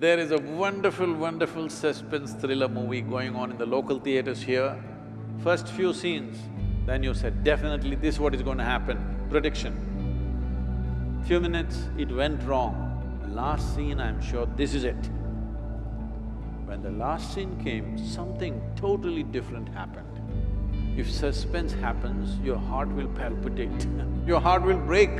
There is a wonderful, wonderful suspense thriller movie going on in the local theaters here. First few scenes, then you said, definitely this is what is going to happen, prediction. Few minutes, it went wrong. Last scene, I'm sure this is it. When the last scene came, something totally different happened. If suspense happens, your heart will palpitate, your heart will break.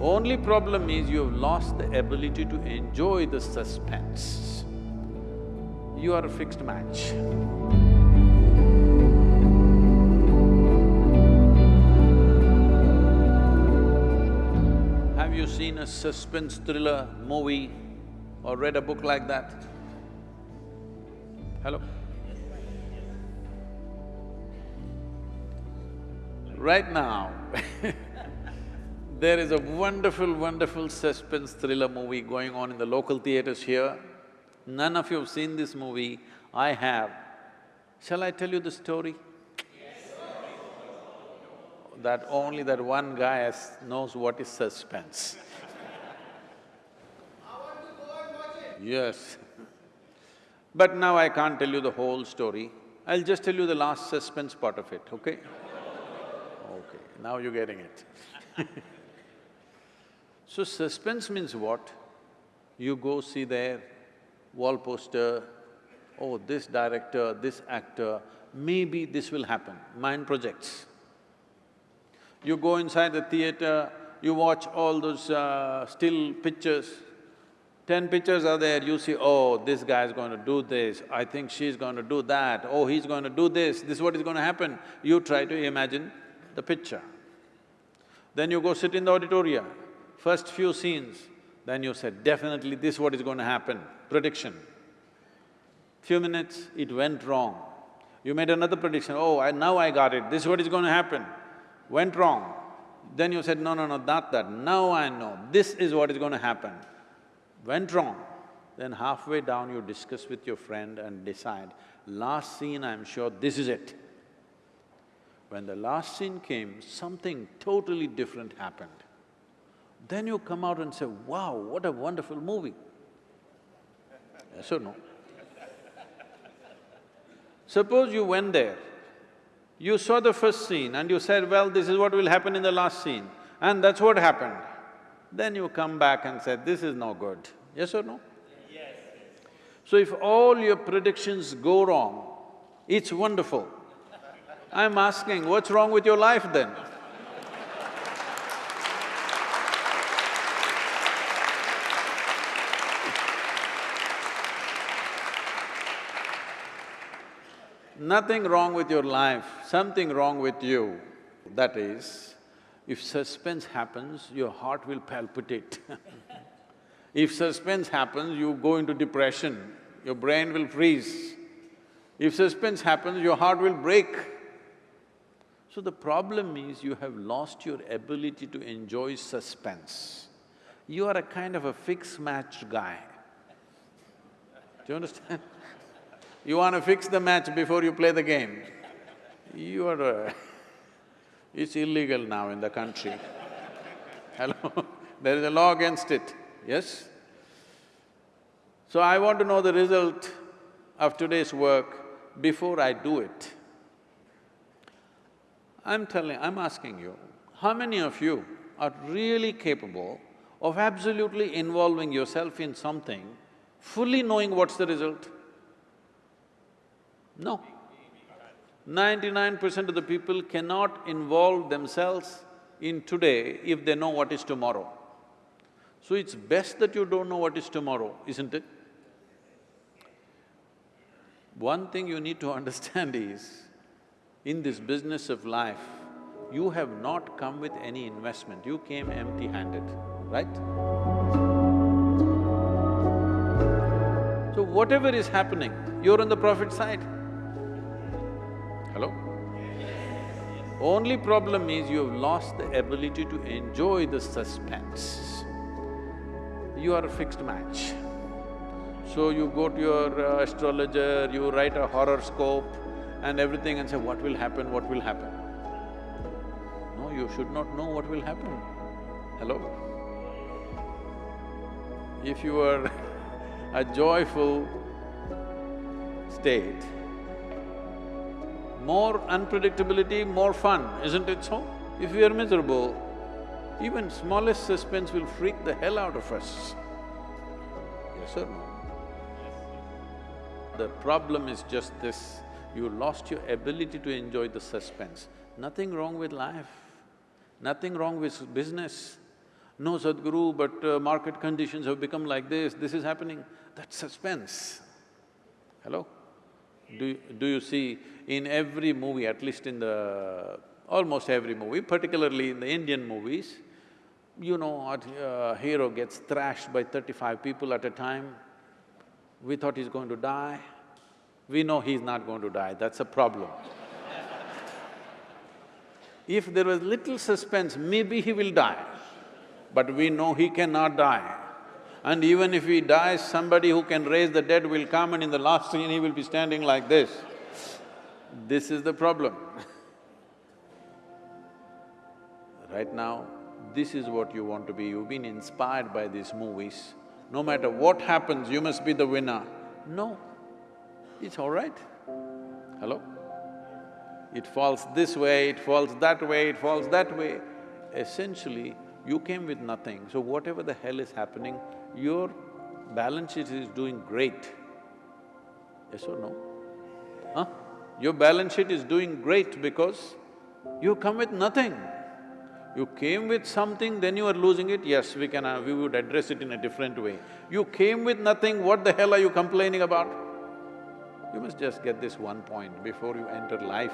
Only problem is you have lost the ability to enjoy the suspense. You are a fixed match. Have you seen a suspense thriller movie or read a book like that? Hello? Right now there is a wonderful, wonderful suspense thriller movie going on in the local theaters here. None of you have seen this movie, I have. Shall I tell you the story? Yes. That only that one guy has, knows what is suspense. Yes. But now I can't tell you the whole story. I'll just tell you the last suspense part of it, okay? Okay, now you're getting it So suspense means what? You go see their wall poster, oh, this director, this actor, maybe this will happen, mind projects. You go inside the theater, you watch all those uh, still pictures, ten pictures are there, you see, oh, this guy's going to do this, I think she's going to do that, oh, he's going to do this, this is what is going to happen. You try to imagine the picture. Then you go sit in the auditorium, first few scenes, then you said, definitely this is what is going to happen, prediction. Few minutes, it went wrong. You made another prediction, oh, I, now I got it, this is what is going to happen. Went wrong. Then you said, no, no, no, not that, now I know, this is what is going to happen. Went wrong. Then halfway down you discuss with your friend and decide, last scene I'm sure this is it. When the last scene came, something totally different happened. Then you come out and say, wow, what a wonderful movie. Yes or no? Suppose you went there, you saw the first scene and you said, well, this is what will happen in the last scene, and that's what happened. Then you come back and said, this is no good. Yes or no? Yes. So if all your predictions go wrong, it's wonderful. I'm asking, what's wrong with your life then? Nothing wrong with your life, something wrong with you. That is, if suspense happens, your heart will palpitate If suspense happens, you go into depression, your brain will freeze. If suspense happens, your heart will break. So the problem is you have lost your ability to enjoy suspense. You are a kind of a fix-match guy. Do you understand? You want to fix the match before you play the game. You are a it's illegal now in the country. Hello? there is a law against it, yes? So I want to know the result of today's work before I do it. I'm telling… I'm asking you, how many of you are really capable of absolutely involving yourself in something, fully knowing what's the result? No. Ninety-nine percent of the people cannot involve themselves in today if they know what is tomorrow. So it's best that you don't know what is tomorrow, isn't it? One thing you need to understand is, in this business of life, you have not come with any investment, you came empty-handed, right? So whatever is happening, you're on the profit side. Hello? Only problem is you have lost the ability to enjoy the suspense. You are a fixed match. So you go to your uh, astrologer, you write a horoscope and everything and say, what will happen, what will happen? No, you should not know what will happen. Hello? If you are a joyful state, more unpredictability, more fun, isn't it so? If we are miserable, even smallest suspense will freak the hell out of us. Yes or no? The problem is just this, you lost your ability to enjoy the suspense. Nothing wrong with life, nothing wrong with business. No Sadhguru, but uh, market conditions have become like this, this is happening. That's suspense. Hello? Do, do you see in every movie, at least in the… almost every movie, particularly in the Indian movies, you know, a uh, hero gets thrashed by thirty-five people at a time. We thought he's going to die. We know he's not going to die, that's a problem. if there was little suspense, maybe he will die, but we know he cannot die. And even if he dies, somebody who can raise the dead will come and in the last scene he will be standing like this. This is the problem Right now, this is what you want to be, you've been inspired by these movies. No matter what happens, you must be the winner. No, it's all right. Hello? It falls this way, it falls that way, it falls that way. Essentially, you came with nothing, so whatever the hell is happening, your balance sheet is doing great. Yes or no? Huh? Your balance sheet is doing great because you come with nothing. You came with something, then you are losing it, yes, we can… Uh, we would address it in a different way. You came with nothing, what the hell are you complaining about? You must just get this one point before you enter life.